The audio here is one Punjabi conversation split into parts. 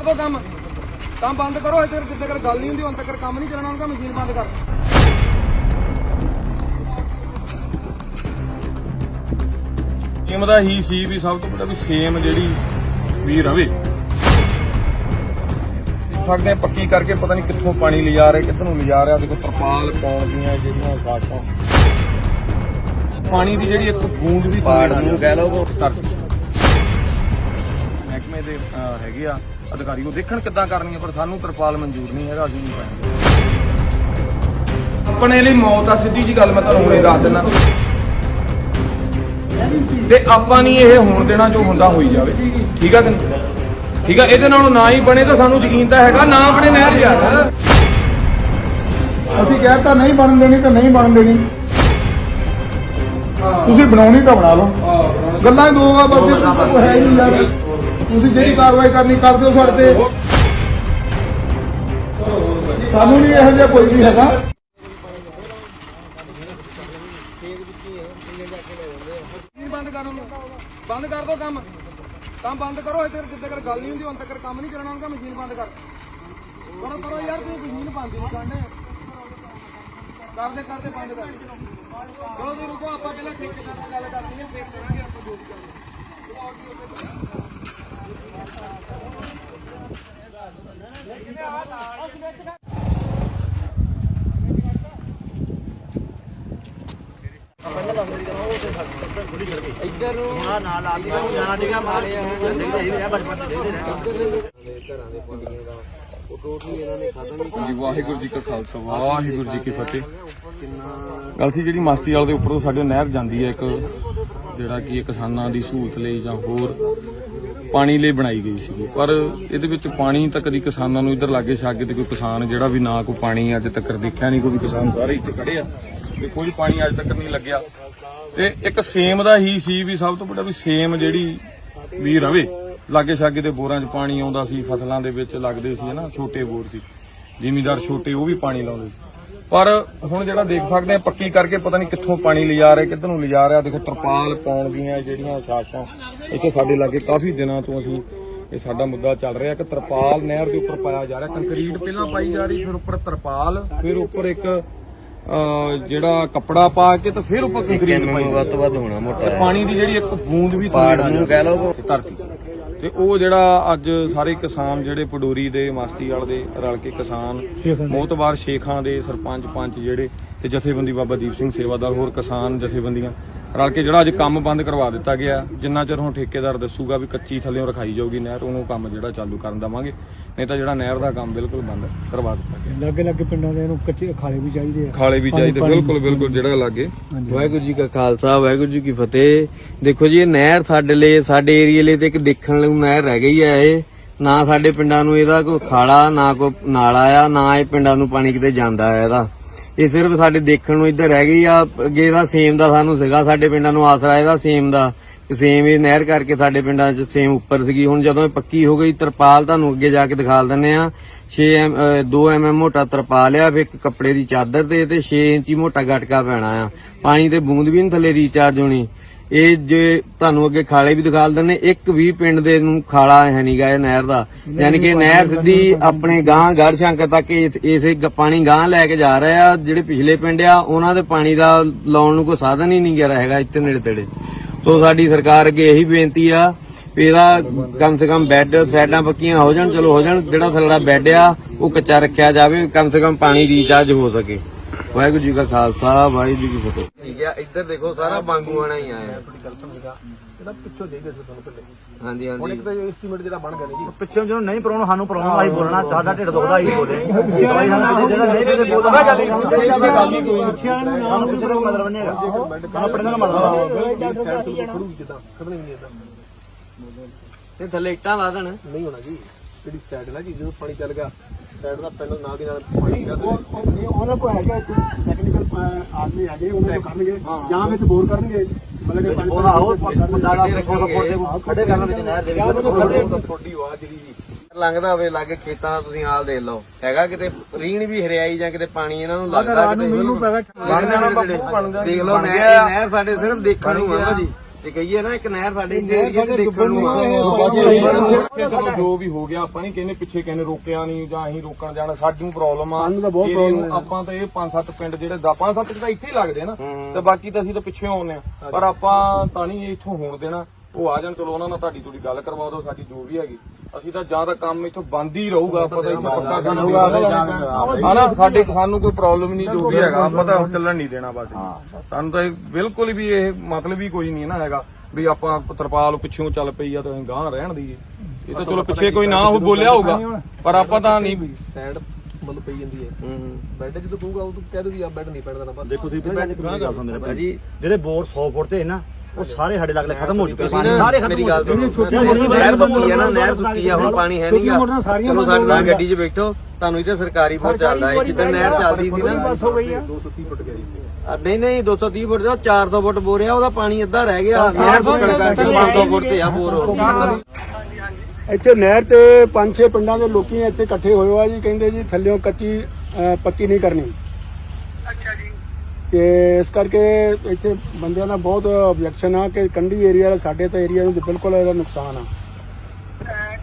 ਕਰ ਦੋ ਕੰਮ। ਕੰਮ ਬੰਦ ਕਰੋ ਇੱਥੇ ਜਿੱਦ ਤੱਕ ਗੱਲ ਨਹੀਂ ਹੁੰਦੀ ਹੁਣ ਤੱਕ ਕੰਮ ਨਹੀਂ ਚੱਲਣਾ ਉਹਨਾਂ ਮਸ਼ੀਨ ਬੰਦ ਕਰ। ਦਾ ਹੀ ਸੀ ਵੀ ਸਭ ਤੋਂ ਵੱਡਾ ਵੀ ਸੇਮ ਜਿਹੜੀ ਵੀ ਰਵੇ। ਸਕਦੇ ਪੱਕੀ ਕਰਕੇ ਪਤਾ ਨਹੀਂ ਕਿੱਥੋਂ ਪਾਣੀ ਲਿਜਾ ਰਹੇ ਕਿੱਧਰ ਨੂੰ ਲਿਜਾ ਰਿਹਾ ਦੇਖੋ ਤਰਪਾਲ ਪਾਉਣ ਦੀਆਂ ਜਿਹੜੀਆਂ ਸਾਖਾਂ। ਪਾਣੀ ਦੀ ਜਿਹੜੀ ਇੱਕ ਬੂੰਦ ਵੀ ਪਾੜ ਨੂੰ ਕਹਿ ਲਓ। ਮਹਿਕਮੇ ਦੇ ਹੈਗੇ ਆ। ਅਧਿਕਾਰੀ ਉਹ ਦੇਖਣ ਕਿੱਦਾਂ ਕਰਨੀ ਆ ਪਰ ਸਾਨੂੰ ਤਰਪਾਲ ਮਨਜ਼ੂਰ ਨਹੀਂ ਹੈਗਾ ਅਸੀਂ ਨਹੀਂ ਪਾਏਂਗੇ। ਆਪਣੇ ਲਈ ਮੌਤ ਆ ਸਿੱਧੀ ਜੀ ਗੱਲ ਮੈਂ ਤੁਹਾਨੂੰ ਹੁਣੇ ਦੱਸ ਦਿੰਦਾ। ਤੇ ਆਪਾਂ ਨਹੀਂ ਇਹ ਹੋਣ ਦੇਣਾ ਜੋ ਹੁੰਦਾ ਹੋਈ ਜਾਵੇ। ਠੀਕ ਆ ਕਿ ਨਹੀਂ? ਠੀਕ ਆ ਇਹਦੇ ਨਾਲੋਂ ਨਾ ਹੀ ਬਣੇ ਤਾਂ ਸਾਨੂੰ ਯਕੀਨ ਤਾਂ ਹੈਗਾ ਨਾ ਬਣੇ ਨਹਿਰ ਯਾਰ ਅਸੀਂ ਕਹਿਤਾ ਨਹੀਂ ਬਣਨ ਦੇਣੀ ਤਾਂ ਨਹੀਂ ਬਣਨ ਦੇਣੀ। ਤੁਸੀਂ ਬਣਾਉਣੀ ਤਾਂ ਬਣਾ ਲਓ। ਗੱਲਾਂ ਹੀ ਦੋ ਆ ਬਸ ਇਹ ਕੋਈ ਹੈ ਹੀ ਨਹੀਂ ਯਾਰ। ਤੁਸੀਂ ਜਿਹੜੀ ਕਾਰਵਾਈ ਕਰਨੀ ਕਰ ਦਿਓ ਸਾਡੇ ਤੇ। ਸਾਨੂੰ ਨਹੀਂ ਇਹੋ ਜਿਹਾ ਕੋਈ ਵੀ ਹੈਗਾ। ਬੰਦ ਕਰ ਬੰਦ ਕਰ ਦੋ ਕੰਮ। ਕੰਮ ਬੰਦ ਕਰੋ ਇੱਥੇ ਜਿੱਦ ਤੱਕ ਗੱਲ ਨਹੀਂ ਹੁੰਦੀ, ਹੁਣ ਤੱਕ ਕੰਮ ਨਹੀਂ ਚੱਲਣਾ ਉਹਨਾਂ ਮਸ਼ੀਨ ਬੰਦ ਕਰ। ਕਰੋ ਕਰੋ ਯਾਰ ਤੁਸੀਂ ਮਸ਼ੀਨ ਬੰਦ ਨਹੀਂ ਕਰਨੇ ਕਰਦੇ ਕਰਦੇ ਬੰਦ ਕਰ। ਚਲੋ ਤੁਸੀਂ ਰੁਕੋ, ਆਪਾਂ ਪਹਿਲਾਂ ਠੇਕੇਦਾਰ ਨਾਲ ਗੱਲ ਕਰਨੀ ਹੈ, ਫੇਰ ਕਰਾਂਗੇ ਆਪਾਂ ਜੋ ਵੀ ਕਰਨਾ। ਜੀ, ਵਾਹਿਗੁਰੂ ਜੀ ਕਾ ਖਾਲਸਾ, ਵਾਹਿਗੁਰੂ ਜੀ ਕੀ ਫਤਿਹ। ਗੱਲ ਸੀ ਜਿਹੜੀ ਮਸਤੀ ਵਾਲੇ ਦੇ ਉੱਪਰੋਂ ਸਾਡੇ ਨਹਿਰ ਜਾਂਦੀ ਹੈ ਇੱਕ, ਜਿਹੜਾ ਕਿ ਕਿਸਾਨਾਂ ਦੀ ਸਹੂਲਤ ਲਈ ਜਾਂ ਹੋਰ ਪਾਣੀ ਲਈ ਬਣਾਈ ਗਈ ਸੀ। ਪਰ ਇਹਦੇ ਵਿੱਚ ਪਾਣੀ ਤਾਂ ਕਦੀ ਕਿਸਾਨਾਂ ਨੂੰ ਇੱਧਰ ਲਾਗੇ ਛਾਗੇ ਤੇ ਕੋਈ ਕਿਸਾਨ ਜਿਹੜਾ ਵੀ ਨਾ ਕੋਈ ਪਾਣੀ ਅੱਜ ਤੱਕ ਦੇਖਿਆ ਨਹੀਂ ਕੋਈ ਵੀ ਕਿਸਾਨ ਸਾਰੇ ਇੱਥੇ ਖੜੇ ਆ ਵੀ ਕੋਈ ਪਾਣੀ ਅੱਜ ਤੱਕ ਨਹੀਂ ਲੱਗਿਆ। ਤੇ ਇੱਕ ਸੇਮ ਦਾ ਹੀ ਸੀ ਵੀ ਸਭ ਤੋਂ ਵੱਡਾ ਵੀ ਸੇਮ ਜਿਹੜੀ ਵੀ ਰਵੇ। ਲਾਗੇ ਛਾਗੇ ਦੇ ਬੋਰਾਂ 'ਚ ਪਾਣੀ ਆਉਂਦਾ ਸੀ, ਫਸਲਾਂ ਦੇ ਵਿੱਚ ਲੱਗਦੇ ਸੀ ਹਨਾ, ਛੋਟੇ ਬੋਰ ਸੀ। ਜ਼ਿਮੀਦਾਰ ਛੋਟੇ ਉਹ ਵੀ ਪਾਣੀ ਲਾਉਂਦੇ ਸੀ। ਪਰ ਹੁਣ ਜਿਹੜਾ ਦੇਖ ਸਕਦੇ ਆ ਪੱਕੀ ਕਰਕੇ ਪਤਾ ਨਹੀਂ ਕਿੱਥੋਂ ਪਾਣੀ ਲਿਜਾ ਰਹੇ ਕਿੱਧਰ ਨੂੰ ਲਿਜਾ ਰਿਹਾ। ਦੇਖੋ ਤਰਪਾਲ ਪਾਉਣ ਦੀਆਂ ਜਿਹੜੀਆਂ ਸਾਸ਼ਾਂ ਇੱਥੇ ਸਾਡੇ ਲਾਗੇ ਕਾਫੀ ਦਿਨਾਂ ਤੋਂ ਅਸੀਂ ਇਹ ਸਾਡਾ ਮੁੱਦਾ ਚੱਲ ਰਿਹਾ ਕਿ ਤਰਪਾਲ ਨਹਿਰ ਦੇ ਉੱਪਰ ਪਾਇਆ ਜਾ ਰਿਹਾ। ਕੰਕਰੀਟ ਪਹਿਲਾਂ ਪਾਈ ਜਾ ਰਹੀ ਫਿਰ ਉੱਪਰ ਤਰਪਾਲ ਫਿਰ ਉੱਪਰ ਇੱਕ ਜਿਹੜਾ ਕੱਪੜਾ ਪਾ ਕੇ ਤੇ ਫਿਰ ਉੱਪਰ ਕੰਕਰੀਟ ਪਾਈ ਵੱਧ ਤੋਂ ਵੱਧ ਹੋਣਾ ਮੋਟਾ ਪਾਣੀ ਦੀ ਜਿਹੜੀ ਇੱਕ ਬੂੰਦ ਵੀ ਪਾੜ ਨੂੰ ਕਹਿ ਲਓ ਧਰਤੀ ਤੇ ਉਹ ਜਿਹੜਾ ਅੱਜ ਸਾਰੇ ਕਿਸਾਨ ਜਿਹੜੇ ਪਡੋਰੀ ਦੇ ਮਾਸਤੀਵਾਲ ਦੇ ਰਲ ਕੇ ਕਿਸਾਨ ਮੋਤਬਾਰ ਸ਼ੇਖਾਂ ਦੇ ਸਰਪੰਚ ਪੰਚ ਜਿਹੜੇ ਤੇ ਜਥੇਬੰਦੀ ਬਾਬਾ ਦੀਪ ਸਿੰਘ ਸੇਵਾਦਾਰ ਹੋਰ ਕਿਸਾਨ ਜਥੇਬੰਦੀਆਂ ਰਲ ਕੇ ਜਿਹੜਾ ਅੱਜ ਕੰਮ ਬੰਦ ਕਰਵਾ ਦਿੱਤਾ ਗਿਆ ਜਿੰਨਾ ਚਿਰ ਹੁਣ ਠੇਕੇਦਾਰ ਦੱਸੂਗਾ ਵੀ ਕੱਚੀ ਥੱਲੇੋਂ ਰਖਾਈ ਜਾਊਗੀ ਨਹਿਰ ਉਹਨੂੰ ਕੰਮ ਜਿਹੜਾ ਚਾਲੂ ਕਰਨ ਦਵਾਂਗੇ। ਨਹੀਂ ਤਾਂ ਜਿਹੜਾ ਨਹਿਰ ਦਾ ਕੰਮ ਬਿਲਕੁਲ ਬੰਦ ਕਰਵਾ ਦਿੱਤਾ ਗਿਆ। ਲੱਗੇ ਲੱਗੇ ਪਿੰਡਾਂ ਦੇ ਇਹਨੂੰ ਕੱਚੇ ਖਾਲੇ ਵੀ ਚਾਹੀਦੇ ਆ। ਖਾਲੇ ਵੀ ਚਾਹੀਦੇ ਬਿਲਕੁਲ ਬਿਲਕੁਲ ਜਿਹੜਾ ਲਾਗੇ। ਵਾਹਿਗੁਰੂ ਜੀ ਕਾ ਖਾਲਸਾ ਵਾਹਿਗੁਰੂ ਜੀ ਕੀ ਫਤਿਹ। ਦੇਖੋ ਜੀ ਇਹ ਨਹਿਰ ਸਾਡੇ ਲਈ ਸਾਡੇ ਏਰੀਏ ਲਈ ਤੇ ਇੱਕ ਦੇਖਣ ਨੂੰ ਨਹਿਰ ਰਹਿ ਗਈ ਹੈ ਇਹ। ਨਾ ਸਾਡੇ ਪਿੰਡਾਂ ਨੂੰ ਇਹਦਾ ਕੋਈ ਖਾਲਾ ਨਾ ਕੋਈ ਨਾਲਾ ਆ ਨਾ ਇਹ ਪਿੰਡਾਂ ਨੂੰ ਪਾਣੀ ਕਿਤੇ ਜਾਂਦਾ ਹੈ ਇਹਦਾ। ਇਹ ਸਿਰਫ ਸਾਡੇ ਦੇਖਣ ਨੂੰ ਇੱਧਰ ਰਹਿ ਗਈ ਆ, ਅੱਗੇ ਇਹਦਾ ਸੇਮ ਦਾ ਸਾਨੂੰ ਸੀਗਾ, ਸਾਡੇ ਪਿੰਡਾਂ ਨੂੰ ਆਸਰਾ ਇਹਦਾ ਸੇਮ ਦਾ। ਸੇਮ ਇਹ ਨਹਿਰ ਕਰਕੇ ਸਾਡੇ ਪਿੰਡਾਂ 'ਚ ਸੇਮ ਉੱਪਰ ਸੀਗੀ। ਹੁਣ ਜਦੋਂ ਇਹ ਪੱਕੀ ਹੋ ਗਈ, ਤਰਪਾਲ ਤੁਹਾਨੂੰ ਅੱਗੇ ਜਾ ਕੇ ਦਿਖਾ ਦਿੰਨੇ ਆ 6 ਐਮ 2 ਐਮਐਮ ਮੋਟਾ ਤਰਪਾਲ ਆ, ਫਿਰ ਇੱਕ ਕੱਪੜੇ ਦੀ ਚਾਦਰ ਤੇ ਤੇ 6 ਇੰਚੀ ਮੋਟਾ ਗਟਕਾ ਪੈਣਾ ਆ। ਪਾਣੀ ਤੇ ਬੂੰਦ ਵੀ ਨਹੀਂ ਥੱਲੇ ਰੀਚਾਰਜ ਹੋਣੀ। ਇਹ ਜੇ ਤੁਹਾਨੂੰ ਅੱਗੇ ਖਾਲੇ ਵੀ ਦਿਖਾ ਦਿੰਨੇ ਇੱਕ ਵੀ ਪਿੰਡ ਦੇ ਨੂੰ ਖਾਲਾ ਹੈ ਨਹੀਂਗਾ ਇਹ ਨਹਿਰ ਦਾ। ਯਾਨੀ ਕਿ ਨਹਿਰ ਸਿੱਧੀ ਆਪਣੇ ਗਾਂ ਗੜ ਸ਼ੰਕਰ ਤੱਕ ਇਸ- ਪਾਣੀ ਗਾਂ ਲੈ ਕੇ ਜਾ ਰਹੇ ਆ। ਜਿਹੜੇ ਪਿਛਲੇ ਪਿੰਡ ਆ ਉਹਨਾਂ ਦੇ ਪਾਣੀ ਦਾ ਲਾਉਣ ਨੂੰ ਕੋਈ ਸਾਧਨ ਹੀ ਨਹੀਂ ਗਿਆ ਹੈਗਾ ਇੱਥੇ ਨੇੜੇ ਤੇੜੇ ਸੋ ਸਾਡੀ ਸਰਕਾਰ ਅੱਗੇ ਇਹੀ ਬੇਨਤੀ ਆ ਇਹਦਾ ਕਮ ਸੇ ਕਮ ਬੈੱਡ ਸਾਈਡਾਂ ਪੱਕੀਆਂ ਹੋ ਜਾਣ ਚਲੋ ਹੋ ਜਾਣ ਜਿਹੜਾ ਥੱਲੜਾ ਬੈੱਡ ਆ ਉਹ ਕੱਚਾ ਰੱਖਿਆ ਜਾਵੇ ਕਮ ਸੇ ਕਮ ਪਾਣੀ ਰੀਚਾਰਜ ਹੋ ਸਕੇ। ਵਾਹਿਗੁਰੂ ਜੀ ਕਾ ਖਾਲਸਾ ਵਾਹਿਗੁਰੂ ਜੀ ਕੀ ਫਤਿਹ ਠੀਕ ਆ ਇੱਧਰ ਦੇਖੋ ਸਾਰਾ ਬਾਂਗੂ ਆਣਾ ਹੀ ਆਇਆ ਜਿਹੜਾ ਪਿੱਛੋਂ ਦੇ ਦੇ ਤੁਹਾਨੂੰ ਪਹਿਲੇ ਹਾਂਜੀ ਹਾਂਜੀ ਤਾਂ ਐਸਟੀਮੇਟ ਜਿਹੜਾ ਬਣ ਗਿਆ ਜੀ ਪਿੱਛੋਂ ਜਦੋਂ ਨਹੀਂ ਪਰੋਣਾ ਸਾਨੂੰ ਪਰੋਣਾ ਆਈ ਬੋਲਣਾ ਸਾਡਾ ਢਿੱਡ ਦੁਖਦਾ ਹੀ ਬੋਲੇ ਜਿਹੜਾ ਨਹੀਂ ਤੇ ਬੋਲਦਾ ਗੱਲ ਹੀ ਕੋਈ ਪਿੱਛਿਆਂ ਨੂੰ ਨਾ ਪਿੱਛੇ ਦਾ ਮਤਲਬ ਨਹੀਂ ਹੈਗਾ ਆਪਣੇ ਦਾ ਮਤਲਬ ਸਾਈਡ ਤੋਂ ਖੜੂਗੀ ਕਿਦਾਂ ਖੜਨੀ ਨਹੀਂ ਇਦਾਂ ਤੇ ਥੱਲੇ ਇੱਟਾਂ ਲਾ ਦੇਣ ਨਹੀਂ ਹੋਣਾ ਜੀ ਜਿਹੜੀ ਸਾਈਡ ਹੈ ਨਾ ਜੀ ਜਦੋਂ ਪਾਣੀ ਚੱਲ ਗਿਆ ਸਾਈਡ ਦਾ ਪੈਨਲ ਨਾਲ ਦੀ ਨਾਲ ਪਾਣੀ ਗਿਆ ਉਹਨਾਂ ਕੋਲ ਹੈਗਾ ਟੈਕਨੀਕਲ ਆਦਮੀ ਹੈਗੇ ਉਹਨਾਂ ਨੂੰ ਕਰਨਗੇ। ਜਾਂ ਵਿੱਚ ਬੋਰ ਕਰਨਗੇ ਮਤਲਬ ਕਿ ਪਾਣੀ ਆਹੋ ਬੰਦਾ ਦਾ ਖੜੇ ਕਰਨ ਵਿੱਚ ਨਹਿਰ ਦੇ ਵਿੱਚ ਥੋੜੀ ਆਵਾਜ਼ ਜਿਹੜੀ ਲੰਘਦਾ ਹੋਵੇ ਲਾਗੇ ਖੇਤਾਂ ਦਾ ਤੁਸੀਂ ਹਾਲ ਦੇਖ ਲਓ। ਹੈਗਾ ਕਿਤੇ ਰੀਣ ਵੀ ਹਰਿਆਈ ਜਾਂ ਕਿਤੇ ਪਾਣੀ ਇਹਨਾਂ ਨੂੰ ਲੱਗਦਾ ਕਿਤੇ ਮੈਨੂੰ ਪੈਗਾ ਬਣ ਜਾਣਾ ਬਾਪੂ ਬਣ ਦੇਖ ਲਓ ਨਹਿਰ ਸਾਡੇ ਸਿਰਫ ਦੇਖਣ ਨੂੰ ਆ ਭਾਜੀ ਤੇ ਕਹੀਏ ਨਾ ਇੱਕ ਨਹਿਰ ਸਾਡੇ ਏਰੀਆ ਤੇ ਦੇਖਣ ਨੂੰ ਆ ਜੋ ਵੀ ਹੋ ਗਿਆ ਆਪਾਂ ਨਹੀਂ ਕਹਿੰਦੇ ਪਿੱਛੇ ਕਹਿੰਦੇ ਰੋਕਿਆ ਨਹੀਂ ਜਾਂ ਅਸੀਂ ਰੋਕਣ ਜਾਣਾ ਸਾਨੂੰ ਪ੍ਰੋਬਲਮ ਆ। ਸਾਨੂੰ ਤਾਂ ਬਹੁਤ। ਆਪਾਂ ਤਾਂ ਇਹ ਪੰਜ ਸੱਤ ਪਿੰਡ ਜਿਹੜੇ ਦਾ ਪੰਜ ਸੱਤ ਤਾਂ ਇੱਥੇ ਹੀ ਲੱਗਦੇ ਆ ਨਾ ਤੇ ਬਾਕੀ ਤਾਂ ਅਸੀਂ ਤਾਂ ਪਿੱਛੇ ਆਉਂਦੇ ਆ। ਪਰ ਆਪਾਂ ਤਾਂ ਨਹੀਂ ਇੱਥੋਂ ਹੋਣ ਦੇਣਾ। ਉਹ ਆ ਜਾਣ ਚਲੋ ਉਹਨਾਂ ਨਾਲ ਤੁਹਾਡੀ ਥੋੜੀ ਗੱਲ ਕਰਵਾ ਦਿਓ ਸਾਡੀ ਜੋ ਵੀ ਹੈਗੀ। ਅਸੀਂ ਤਾਂ ਜਾਂ ਤਾਂ ਕੰਮ ਇੱਥੋਂ ਬੰਦ ਹੀ ਰਹੂਗਾ ਆਪਾਂ ਤਾਂ ਇੱਥੇ ਪੱਕਾ ਕੰਮ ਹਾਂ ਨਾ ਸਾਡੇ ਸਾਨੂੰ ਕੋਈ ਪ੍ਰੋਬਲਮ ਨਹੀਂ ਜੋ ਵੀ ਹੈਗਾ ਆਪਾਂ ਤਾਂ ਚੱਲਣ ਨਹੀਂ ਦੇਣਾ ਬਸ। ਸਾਨੂੰ ਤਾਂ ਬਿਲਕੁਲ ਵੀ ਇਹ ਮਤਲਬ ਹੀ ਕੋਈ ਨਹੀਂ ਨਾ ਹੈਗਾ ਵੀ ਆਪਾਂ ਤਰਪਾਲ ਪਿੱਛੋਂ ਚੱਲ ਪਈ ਆ ਤਾਂ ਅਸੀਂ ਗਾਂ ਰਹਿਣ ਦਈਏ। ਇਹ ਤਾਂ ਚਲੋ ਪਿੱਛੇ ਕੋਈ ਨਾ ਉਹ ਬੋਲਿਆ ਹੋਊਗਾ ਪਰ ਆਪਾਂ ਤਾਂ ਨਹੀਂ ਸਾਈਡ ਮਤਲਬ ਪਈ ਜਾਂਦੀ ਹੈ। ਬੈੱਡ ਜਦੋਂ ਕਹੂਗਾ ਉਹ ਕਹਿ ਦੋ ਵੀ ਆ ਬੈੱਡ ਨਹੀਂ ਪੈਣਾ ਨਾ ਬਸ। ਦੇਖੋ ਤੁਸੀਂ ਬੈਠ ਕੇ ਗੱਲ ਸੁਣਦੇ ਨੇ ਭਾਜੀ ਜਿਹੜੇ ਬੋਰ 100 ਫੁੱਟ ਤੇ ਨਾ ਉਹ ਸਾਰੇ ਸਾਡੇ ਲੱਗਲੇ ਖਤਮ ਹੋ ਚੁੱਕੇ ਸਾਰੇ ਖਤਮ ਮੇਰੀ ਹੋ ਗੱਲ ਨਹਿਰ ਸੁੱਕੀ ਆ ਨਾ ਨਹਿਰ ਸੁੱਕੀ ਆ ਹੁਣ ਪਾਣੀ ਹੈ ਨਹੀਂਗਾ ਚਲੋ ਸਾਡੇ ਨਾਲ ਗੱਡੀ 'ਚ ਬੈਠੋ। ਤੁਹਾਨੂੰ ਇੱਥੇ ਸਰਕਾਰੀ ਬੋਰ ਚੱਲਦਾ ਹੈ। ਜਿੱਦਾਂ ਨਹਿਰ ਚੱਲਦੀ ਸੀ ਨਾ। ਆ, ਨਹੀਂ ਨਹੀਂ 230 ਫੁੱਟ ਦਾ 400 ਫੁੱਟ ਬੋਰ ਆ ਉਹਦਾ ਪਾਣੀ ਅੱਧਾ ਰਹਿ ਗਿਆ। ਨਹਿਰ ਸੁੱਕਣ ਕਰਕੇ 500 ਫੁੱਟ ਤੇ ਆ ਬੋਰ ਇੱਥੇ ਨਹਿਰ ਤੇ ਪੰਜ ਛੇ ਪਿੰਡਾਂ ਦੇ ਲੋਕੀ ਇੱਥੇ ਇਕੱਠੇ ਹੋਏ ਆ ਜੀ ਕਹਿੰਦੇ ਜੀ ਥੱਲਿਓਂ ਕੱਚੀ ਪੱਕੀ ਨਹੀਂ ਕਰਨੀ। ਤੇ ਇਸ ਕਰਕੇ ਇੱਥੇ ਬੰਦਿਆਂ ਦਾ ਬਹੁਤ ਆਬਜੈਕਸ਼ਨ ਆ ਕਿ ਕੰਢੀ ਏਰੀਆ ਸਾਡੇ ਤਾਂ ਏਰੀਆ ਨੂੰ ਬਿਲਕੁਲ ਇਹਦਾ ਨੁਕਸਾਨ ਆ।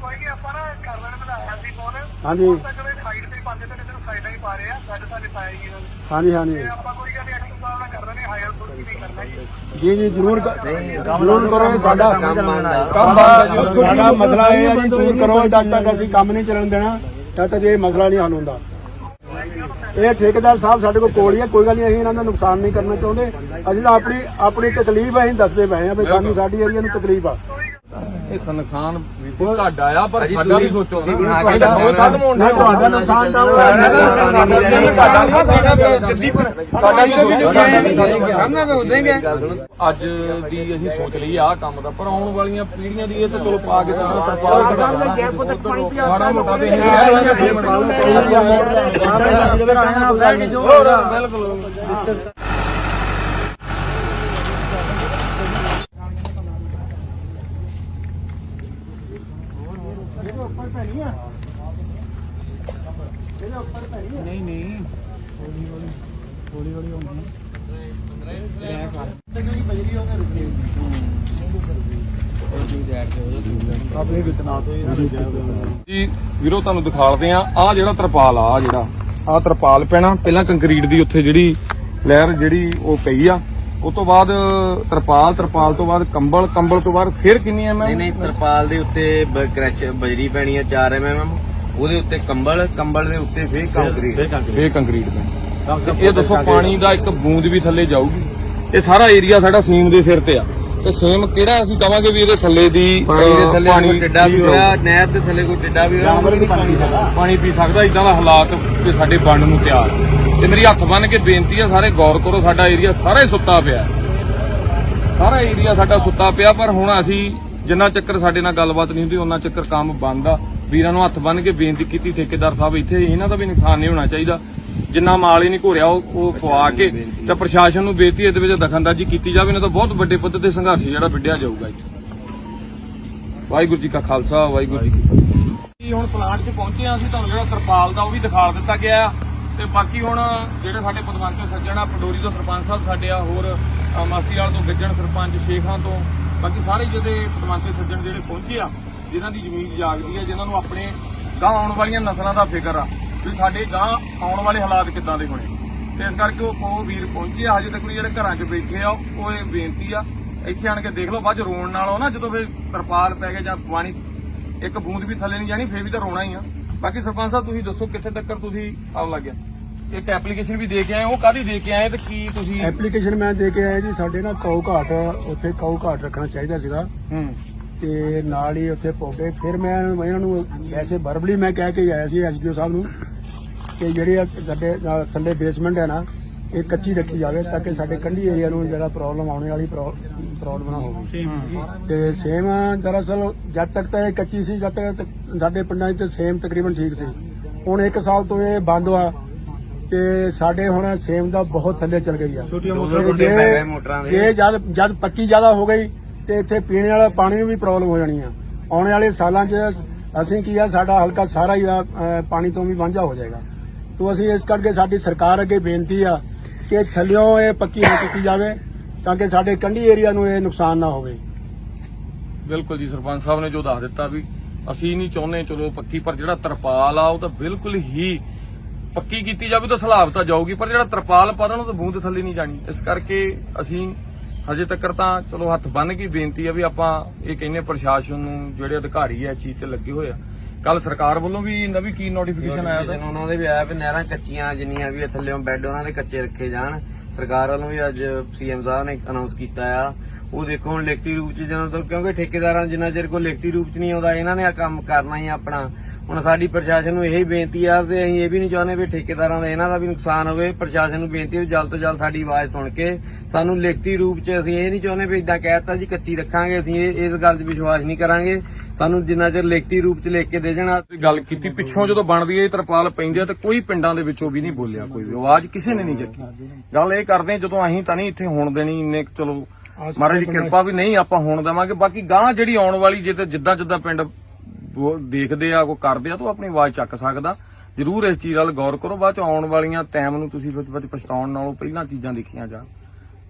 ਕੋਈ ਨਹੀਂ ਆਪਾਂ ਨਾ ਕਰਵਨ ਬਣਾਇਆ ਸੀ ਫੋਨ ਹਾਂਜੀ। ਤਾਂ ਚਲੋ ਸਾਈਡ ਤੇ ਪਾਉਂਦੇ ਤੇ ਇਧਰ ਸਾਈਡਾਂ ਹੀ ਪਾ ਰਹੇ ਆ ਸਾਡੇ ਸਾਡੇ ਪਾਏ ਜੀ ਇਹਨਾਂ ਨੇ ਹਾਂਜੀ ਹਾਂਜੀ। ਆਪਾਂ ਕੋਈ ਗੱਲ ਨਹੀਂ ਐਕਸ਼ਨ ਸਾਹਿਬ ਨਾਲ ਕਰ ਰਹੇ ਨੇ ਹਾਇਰ ਕੁਝ ਨਹੀਂ ਕਰਨਾ ਜੀ। ਜੀ ਜ਼ਰੂਰ ਜ਼ਰੂਰ ਕਰੋ ਸਾਡਾ ਕੰਮ ਬੰਦ। ਸਾਡਾ ਮਸਲਾ ਇਹ ਹੈ ਜੀ ਜ਼ਰੂਰ ਕਰੋ ਜਦ ਤੱਕ ਅਸੀਂ ਕੰਮ ਨਹੀਂ ਚੱਲਣ ਦੇਣਾ ਤਦ ਤੱਕ ਇਹ ਮਸਲਾ ਨਹੀਂ ਹੱਲ ਹੁੰਦਾ। ਇਹ ਠੇਕੇਦਾਰ ਸਾਹਿਬ ਸਾਡੇ ਕੋਲ ਕੋਲ ਹੀ ਹੈ ਕੋਈ ਗੱਲ ਨਹੀਂ ਅਸੀਂ ਇਹਨਾਂ ਦਾ ਨੁਕਸਾਨ ਨਹੀਂ ਕਰਨਾ ਚਾਹੁੰਦੇ। ਅਸੀਂ ਤਾਂ ਆਪਣੀ ਆਪਣੀ ਤਕਲੀਫ ਅਸੀਂ ਦੱਸਦੇ ਪਏ ਹਾਂ ਵੀ ਸਾਨੂੰ ਸਾਡੀ ਏਰੀਆ ਨੂੰ ਤਕਲੀਫ ਆ। ਇਹ ਨੁਕਸਾਨ ਵੀ ਤੁਹਾਡਾ ਆ ਪਰ ਅਜੀ ਸਾਡਾ ਵੀ ਸੋਚੋ ਨਾ ਬਣਾ ਕੇ ਸਾਡਾ ਬਹੁਤ ਖਤਮ ਹੋਣ ਨਾ ਤੁਹਾਡਾ ਨੁਕਸਾਨ ਤਾਂ ਉਹ ਹੈ ਸਾਡਾ ਸਾਡਾ ਜੱਦੀ ਪਰ ਸਾਡਾ ਵੀ ਸਾਹਮਣੇ ਤਾਂ ਉਦੇਂਗੇ ਅੱਜ ਦੀ ਅਸੀਂ ਸੋਚ ਲਈ ਆਹ ਕੰਮ ਦਾ ਪਰ ਆਉਣ ਵਾਲੀਆਂ ਪੀੜ੍ਹੀਆਂ ਦੀ ਇਹ ਤਾਂ ਚਲੋ ਪਾ ਕੇ ਤਾਂ ਤਰਪਾਲ ਕਢਾਉਣਾ ਮਾੜਾ ਮੋਟਾ ਤੇ ਬਿਲਕੁਲ ਜੀ ਵੀਰੋ ਤੁਹਾਨੂੰ ਦਿਖਾਉਂਦੇ ਆ ਆ ਜਿਹੜਾ ਤਰਪਾਲ ਆ ਜਿਹੜਾ ਆ ਤਰਪਾਲ ਪੈਣਾ। ਪਹਿਲਾਂ ਕੰਕਰੀਟ ਦੀ ਉੱਥੇ ਜਿਹੜੀ ਲਹਿਰ ਜਿਹੜੀ ਉਹ ਪਈ ਆ ਉਸ ਤੋਂ ਬਾਅਦ ਤਰਪਾਲ ਤਰਪਾਲ ਤੋਂ ਬਾਅਦ ਕੰਬਲ ਕੰਬਲ ਤੋਂ ਬਾਅਦ ਫਿਰ ਕਿੰਨੀ ਐ ਨਹੀਂ ਨਹੀਂ ਤਰਪਾਲ ਦੇ ਉੱਤੇ ਕਰੈਸ਼ ਬਜਰੀ ਪੈਣੀ ਆ 4 ਐਮਐਮ ਉਹਦੇ ਉੱਤੇ ਕੰਬਲ ਕੰਬਲ ਦੇ ਉੱਤੇ ਫੇਰ ਕੰਕਰੀਟ। ਇਹ ਕੰਕਰੀਟ। ਦਾ ਤੇ ਇਹ ਦੱਸੋ ਪਾਣੀ ਦਾ ਇੱਕ ਬੂੰਦ ਵੀ ਥੱਲੇ ਜਾਊਗੀ। ਇਹ ਸਾਰਾ ਏਰੀਆ ਸਾਡਾ ਸੀਮ ਦੇ ਸਿਰ ਤੇ ਆ। ਤੇ ਸੇਮ ਕਿਹੜਾ ਅਸੀਂ ਕਵਾਂਗੇ ਵੀ ਇਹਦੇ ਥੱਲੇ ਦੀ ਪਾਣੀ ਦੇ ਥੱਲੇ ਕੋਈ ਟਿੱਡਾ ਵੀ। ਹੋਇਆ ਨਹਿਰ ਦੇ ਥੱਲੇ ਕੋਈ ਟਿੱਡਾ ਵੀ ਹੋਇਆ ਪਾਣੀ ਪੀ ਸਕਦਾ ਇਦਾਂ ਦਾ ਹਾਲਾਤ ਤੇ ਸਾਡੇ ਬੰਨ ਨੂੰ ਤਿਆਰ ਤੇ ਮੇਰੀ ਹੱਥ ਬੰਨ ਕੇ ਬੇਨਤੀ ਹੈ ਸਾਰੇ ਗੌਰ ਕਰੋ ਸਾਡਾ ਏਰੀਆ ਸਾਰਾ ਹੀ ਸੁੱਤਾ ਪਿਆ। ਸਾਰਾ ਏਰੀਆ ਸਾਡਾ ਸੁੱਤਾ ਪਿਆ ਪਰ ਹੁਣ ਅਸੀਂ ਜਿੰਨਾ ਚੱਕਰ ਸਾਡੇ ਨਾਲ ਗੱਲਬਾਤ ਨਹੀਂ ਹੁੰਦੀ ਉਹਨਾਂ ਚੱਕਰ ਕੰਮ ਬੰਦ ਆ ਵੀਰਾਂ ਨੂੰ ਹੱਥ ਬੰਨ ਕੇ ਬੇਨਤੀ ਕੀਤੀ ਠੇਕੇਦਾਰ ਸਾਹਿਬ ਇੱਥੇ ਇਹਨਾਂ ਦਾ ਵੀ ਨੁਕਸਾਨ ਨਹੀਂ ਹੋਣਾ ਚਾਹੀਦਾ ਜਿੰਨਾ ਮਾਲ ਹੀ ਨਹੀਂ ਘੋਰਿਆ ਉਹ ਉਹ ਪਵਾ ਕੇ ਤੇ ਪ੍ਰਸ਼ਾਸਨ ਨੂੰ ਬੇਨਤੀ ਇਹਦੇ ਵਿੱਚ ਦਖਲਅੰਦਾਜ਼ੀ ਕੀਤੀ ਜਾਵੇ ਨਹੀਂ ਤਾਂ ਬਹੁਤ ਵੱਡੇ ਪੱਧਰ ਤੇ ਸੰਘਰਸ਼ ਜਿਹੜਾ ਵਿੱਢਿਆ ਜਾਊਗਾ ਇੱਥੇ। ਵਾਹਿਗੁਰੂ ਜੀ ਕਾ ਖਾਲਸਾ ਵਾਹਿਗੁਰੂ ਜੀ ਕੀ ਫਤਿਹ। ਜੀ ਹੁਣ ਪਲਾਂਟ 'ਚ ਪਹੁੰਚੇ ਆ ਅਸੀਂ ਤੁਹਾਨੂੰ ਜਿਹੜਾ ਤਰਪਾਲ ਦਾ ਉਹ ਵੀ ਦਿਖਾ ਦਿੱਤਾ ਗਿਆ ਤੇ ਬਾਕੀ ਹੁਣ ਜਿਹੜੇ ਸਾਡੇ ਪਦਵੰਤੇ ਸੱਜਣ ਆ ਪੰਡੋਰੀ ਤੋਂ ਸਰਪੰਚ ਸਾਹਿਬ ਸਾਡੇ ਆ ਹੋਰ ਅ, ਮਸਤੀਵਾਲ ਤੋਂ ਗੱਜਣ ਸਰਪੰਚ ਸ਼ੇਖਾਂ ਤੋਂ ਬਾਕੀ ਸਾਰੇ ਜਿਹੜੇ ਪਦਵੰਤੇ ਸੱਜਣ ਜਿਹੜੇ ਪਹੁੰਚੇ ਆ ਜਿਨ੍ਹਾਂ ਦੀ ਜ਼ਮੀਨ ਜਾਗਦੀ ਆ ਜਿਨ੍ਹਾਂ ਨੂੰ ਆਪਣੇ ਗਾਂ ਆਉਣ ਵਾਲੀਆਂ ਨਸਲਾਂ ਦਾ ਫਿਕਰ ਆ। ਵੀ ਸਾਡੇ ਗਾਂ ਆਉਣ ਵਾਲੇ ਹਾਲਾਤ ਕਿੱਦਾਂ ਦੇ ਹੋਣੇ। ਤੇ ਇਸ ਕਰਕੇ ਉਹ ਵੀਰ ਪਹੁੰਚੇ ਹਜੇ ਤੱਕ ਜਿਹੜੇ ਘਰਾਂ 'ਚ ਬੈਠੇ ਆ ਉਹ ਇਹ ਬੇਨਤੀ ਆ ਇੱਥੇ ਆਣ ਕੇ ਦੇਖ ਲਓ ਬਾਅਦ ਰੋਣ ਨਾਲ ਉਹ ਨਾ ਜਦੋਂ ਫਿਰ ਤਰਪਾਲ ਪੈ ਕੇ ਜਾਂ ਪਾਣੀ ਇੱਕ ਬੂੰਦ ਵੀ ਥੱਲੇ ਨਹੀਂ ਜਾਣੀ ਫੇਰ ਵੀ ਤਾਂ ਰੋਣਾ ਹੀ ਆ। ਬਾਕੀ ਸਰਪੰਚ ਸਾਹਿਬ ਤੁਸੀਂ ਦੱਸੋ ਕਿੱਥੇ ਤੱਕ ਤੁਸੀਂ ਆਉ ਲੱਗਿਆ ਇੱਕ ਐਪਲੀਕੇਸ਼ਨ ਵੀ ਦੇ ਕੇ ਆਏ ਉਹ ਕਾਦੀ ਦੇ ਕੇ ਆਏ ਤੇ ਕੀ ਤੁਸੀਂ ਐਪਲੀਕੇਸ਼ਨ ਮੈਂ ਦੇ ਕੇ ਆਇਆ ਜੀ ਸਾਡੇ ਨਾ ਕਾਊ ਘਾਟ ਉੱਥੇ ਕਾਊ ਘਾਟ ਰੱਖਣਾ ਚਾਹੀਦਾ ਸੀਗਾ। ਹੂੰ। ਤੇ ਨਾਲ ਹੀ ਉੱਥੇ ਪੌਦੇ ਫਿਰ ਮੈਂ ਇਹਨਾਂ ਨੂੰ ਵੈਸੇ ਵਰਬਲੀ ਮੈਂ ਕਹਿ ਕੇ ਆਇਆ ਸੀ ਐਸਡੀਓ ਸਾਹਿਬ ਨੂੰ ਕਿ ਜਿਹੜੇ ਆ ਸਾਡੇ ਥੱਲੇ ਬੇਸਮੈਂਟ ਹੈ ਨਾ ਇਹ ਕੱਚੀ ਰੱਖੀ ਜਾਵੇ ਤਾਂ ਕਿ ਸਾਡੇ ਕੰਢੀ ਏਰੀਆ ਨੂੰ ਜਿਹੜਾ ਪ੍ਰੋਬਲਮ ਆਉਣੇ ਵਾਲੀ ਪ੍ਰੋਬਲਮ ਨਾ ਹੋਵੇ। ਤੇ ਸੇਮ ਦਰਅਸਲ ਜਦ ਤੱਕ ਤਾਂ ਇਹ ਕੱਚੀ ਸੀ ਜਦ ਤੱਕ ਤ- ਸਾਡੇ ਪਿੰਡਾਂ 'ਚ ਸੇਮ ਤਕਰੀਬਨ ਠੀਕ ਸੀ। ਹੁਣ ਇੱਕ ਸਾਲ ਤੋਂ ਇਹ ਬੰਦ ਆ ਤੇ ਸਾਡੇ ਹੁਣ ਸੇਮ ਦਾ ਬਹੁਤ ਥੱਲੇ ਚਲ ਗਈ ਆ। ਜੇ ਜੇ ਜਦ ਜਦ ਪੱਕੀ ਜ਼ਿਆਦਾ ਹੋ ਗਈ ਤੇ ਇੱਥੇ ਪੀਣ ਵਾਲਾ ਪਾਣੀ ਨੂੰ ਵੀ ਪ੍ਰੋਬਲਮ ਹੋ ਜਾਣੀ ਆ। ਆਉਣ ਵਾਲੇ ਸਾਲਾਂ 'ਚ ਅਸੀਂ ਕੀ ਆ ਸਾਡਾ ਹਲਕਾ ਸਾਰਾ ਹੀ ਪਾਣੀ ਤੋਂ ਵੀ ਵਾਂਝਾ ਹੋ ਜਾਏਗਾ। ਤੋਂ ਅਸੀਂ ਇਸ ਕਰਕੇ ਸਾਡੀ ਸਰਕਾਰ ਅੱਗੇ ਬੇਨਤੀ ਆ ਕਿ ਥੱਲਿਓਂ ਇਹ ਪੱਕੀ ਨਾ ਕੀਤੀ ਜਾਵੇ ਤਾਂ ਕਿ ਸਾਡੇ ਕੰਢੀ ਏਰੀਆ ਨੂੰ ਇਹ ਨੁਕਸਾਨ ਨਾ ਹੋਵੇ। ਬਿਲਕੁਲ ਜੀ, ਸਰਪੰਚ ਸਾਹਿਬ ਨੇ ਜੋ ਦੱਸ ਦਿੱਤਾ ਵੀ ਅਸੀਂ ਨਹੀਂ ਚਾਹੁੰਦੇ ਚਲੋ ਪੱਕੀ, ਪਰ ਜਿਹੜਾ ਤਰਪਾਲ ਆ ਉਹ ਤਾਂ ਬਿਲਕੁਲ ਹੀ ਪੱਕੀ ਕੀਤੀ ਜਾਵੇ ਤਾਂ ਸਲਾਬ ਤਾਂ ਜਾਊਗੀ, ਪਰ ਜਿਹੜਾ ਤਰਪਾਲ ਪਾਦਣ ਉਹ ਤਾਂ ਬੂੰਦ ਥੱਲੇ ਨਹੀਂ ਜਾਣੀ। ਇਸ ਕਰਕੇ ਅਸੀਂ ਹਜੇ ਤੱਕ ਤਾਂ ਚਲੋ ਹੱਥ ਬੰਨ ਕੇ ਬੇਨਤੀ ਆ ਵੀ ਆਪਾਂ ਇਹ ਕਹਿੰਦੇ ਪ੍ਰਸ਼ਾਸਨ ਨੂੰ, ਜਿਹੜੇ ਅਧਿਕਾਰੀ ਆ ਚੀਜ਼ ਤੇ ਲੱਗੇ ਹੋਏ ਆ ਕੱਲ ਸਰਕਾਰ ਵੱਲੋਂ ਵੀ ਨਵੀਂ ਕੀ ਨੋਟੀਫਿਕੇਸ਼ਨ ਆਇਆ Notification ਉਹਨਾਂ ਦੇ ਵੀ ਆਇਆ ਵੀ ਨਹਿਰਾਂ ਕੱਚੀਆਂ ਜਿੰਨੀਆਂ ਵੀ ਥੱਲੇੋਂ ਬੈੱਡ ਉਹਨਾਂ ਦੇ ਕੱਚੇ ਰੱਖੇ ਜਾਣ। ਸਰਕਾਰ ਵੱਲੋਂ ਵੀ ਅੱਜ ਸੀਐਮ ਸਾਹਿਬ ਨੇ ਅਨਾਉਂਸ ਕੀਤਾ ਆ। ਉਹ ਦੇਖੋ ਹੁਣ ਲਿਖਤੀ ਰੂਪ ਚ ਜਦੋਂ ਤੋਂ ਕਿਉਂਕਿ ਠੇਕੇਦਾਰਾਂ ਜਿੰਨਾ ਚਿਰ ਕੋਈ ਲਿਖਤੀ ਰੂਪ ਚ ਨਹੀਂ ਆਉਂਦਾ, ਇਹਨਾਂ ਨੇ ਆ ਕੰਮ ਕਰਨਾ ਹੀ ਆਪਣਾ। ਹੁਣ ਸਾਡੀ ਪ੍ਰਸ਼ਾਸਨ ਨੂੰ ਇਹੀ ਬੇਨਤੀ ਆ ਤੇ ਅਸੀਂ ਇਹ ਵੀ ਨਹੀਂ ਚਾਹੁੰਦੇ ਵੀ ਠੇਕੇਦਾਰਾਂ ਦਾ ਇਹਨਾਂ ਦਾ ਵੀ ਨੁਕਸਾਨ ਹੋਵੇ। ਪ੍ਰਸ਼ਾਸਨ ਨੂੰ ਬੇਨਤੀ ਹੈ ਜਲਦ ਤੋਂ ਜਲਦ ਸਾਡੀ ਆਵਾਜ਼ ਸੁਣ ਕੇ ਸਾਨੂੰ ਲਿਖਤੀ ਰੂਪ ਚ ਅਸੀਂ ਇਹ ਨਹੀਂ ਚਾਹੁੰਦੇ ਵੀ ਇਦਾਂ ਕਹਿਤਾ ਜੀ ਕੱਚੀ ਰੱਖਾਂਗੇ, ਅਸੀਂ ਇਸ ਗੱਲ 'ਚ ਵਿਸ਼ਵਾਸ ਨਹੀਂ ਕਰਾਂਗੇ। ਸਾਨੂੰ ਜਿੰਨਾ ਚਿਰ ਲਿਖਤੀ ਰੂਪ ਚ ਲਿਖ ਕੇ ਦੇ ਜਾਣਾ। ਗੱਲ ਕੀਤੀ, ਪਿੱਛੋਂ ਜਦੋਂ ਬਣਦੀ ਹੈ ਤਰਪਾਲ ਪੈਂਦੀ ਹੈ ਤੇ ਕੋਈ ਪਿੰਡਾਂ ਦੇ ਵਿੱਚੋਂ ਵੀ ਨਹੀਂ ਬੋਲਿਆ ਕੋਈ ਵੀ। ਆਵਾਜ਼ ਕਿਸੇ ਨੇ ਨਹੀਂ ਚੱਕੀ। ਗੱਲ ਇਹ ਕਰਦੇ ਜਦੋਂ ਅਸੀਂ ਤਾਂ ਨਹੀਂ ਇੱਥੇ ਹੋਣ ਦੇਣੀ, ਇੰਨੇ ਚਲੋ, ਮਹਾਰਾਜ ਦੀ ਕਿਰਪਾ ਵੀ ਨਹੀਂ ਆਪਾਂ ਹੋਣ ਦੇਵਾਂਗੇ। ਬਾਕੀ ਗਾਂ ਜਿਹੜੀ ਆਉਣ ਵਾਲੀ, ਜੇ ਤੇ ਜਿੱਦਾਂ ਜਿੱਦਾਂ ਪਿੰਡ ਦੇਖਦੇ ਆ, ਕੋਈ ਕਰਦੇ ਆ, ਤਾਂ ਆਪਣੀ ਆਵਾਜ਼ ਚੱਕ ਸਕਦਾ। ਜਰੂਰ ਇਸ ਚੀਜ਼ ਵੱਲ ਗੌਰ ਕਰੋ। ਬਾਅਦ ਚ ਆਉਣ ਵਾਲੀਆਂ ਟਾਈਮ ਨੂੰ ਤੁਸੀਂ ਵਿੱਚ ਵਿੱਚ ਪਛਤਾਉਣ ਨਾਲੋਂ ਪਹਿਲਾਂ ਚੀਜ਼ਾਂ ਦੇਖੀਆਂ ਜਾਣ।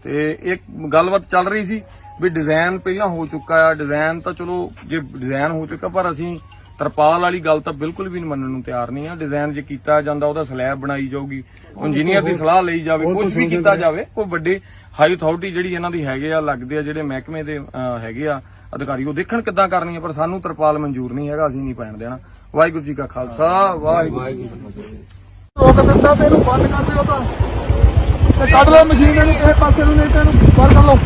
ਤੇ ਇੱਕ ਗੱਲਬਾਤ ਚੱਲ ਰਹੀ ਸੀ ਵੀ ਡਿਜ਼ਾਈਨ ਪਹਿਲਾਂ ਹੋ ਚੁੱਕਾ ਆ ਡਿਜ਼ਾਈਨ ਤਾਂ ਚਲੋ ਜੇ ਡਿਜ਼ਾਈਨ ਹੋ ਚੁੱਕਾ ਪਰ ਅਸੀਂ ਤਰਪਾਲ ਵਾਲੀ ਗੱਲ ਤਾਂ ਬਿਲਕੁਲ ਵੀ ਨਹੀਂ ਮੰਨਣ ਨੂੰ ਤਿਆਰ ਨਹੀਂ ਆ। ਡਿਜ਼ਾਈਨ ਜੇ ਕੀਤਾ ਜਾਂਦਾ ਉਹਦਾ ਸਲੈਬ ਬਣਾਈ ਜਾਊਗੀ ਇੰਜੀਨੀਅਰ ਦੀ ਸਲਾਹ ਲਈ ਜਾਵੇ ਕੁਝ ਵੀ ਕੀਤਾ ਜਾਵੇ ਕੋਈ ਵੱਡੇ ਹਾਈ ਅਥਾਰਟੀ ਜਿਹੜੀ ਇਹਨਾਂ ਦੀ ਹੈਗੇ ਆ ਲੱਗਦੇ ਆ ਜਿਹੜੇ ਮਹਿਕਮੇ ਦੇ ਹੈਗੇ ਆ ਅਧਿਕਾਰੀ ਉਹ ਦੇਖਣ ਕਿੱਦਾਂ ਕਰਨੀ ਆ ਪਰ ਸਾਨੂੰ ਤਰਪਾਲ ਮਨਜ਼ੂਰ ਨਹੀਂ ਹੈਗਾ ਅਸੀਂ ਨਹੀਂ ਪੈਣ ਦੇਣਾ। ਵਾਹਿਗੁਰੂ ਜੀ ਕਾ ਖਾਲਸਾ ਵਾਹਿਗੁਰੂ ਜੀ ਕੀ ਫਤਿਹ ਰੋਕ ਦਿੰਦਾ ਤੇ ਇਹਨੂੰ ਬੰਦ ਕਰ ਦਿਓ ਤਾਂ। ਤੇ ਕੱਢ ਲਓ ਮਸ਼ੀਨ ਇਹਨੂੰ ਕਿਸੇ ਪਾਸੇ ਨੂੰ ਨਹੀਂ ਤੇ ਇਹਨੂੰ ਬਾਹਰ ਕਰ ਲਓ।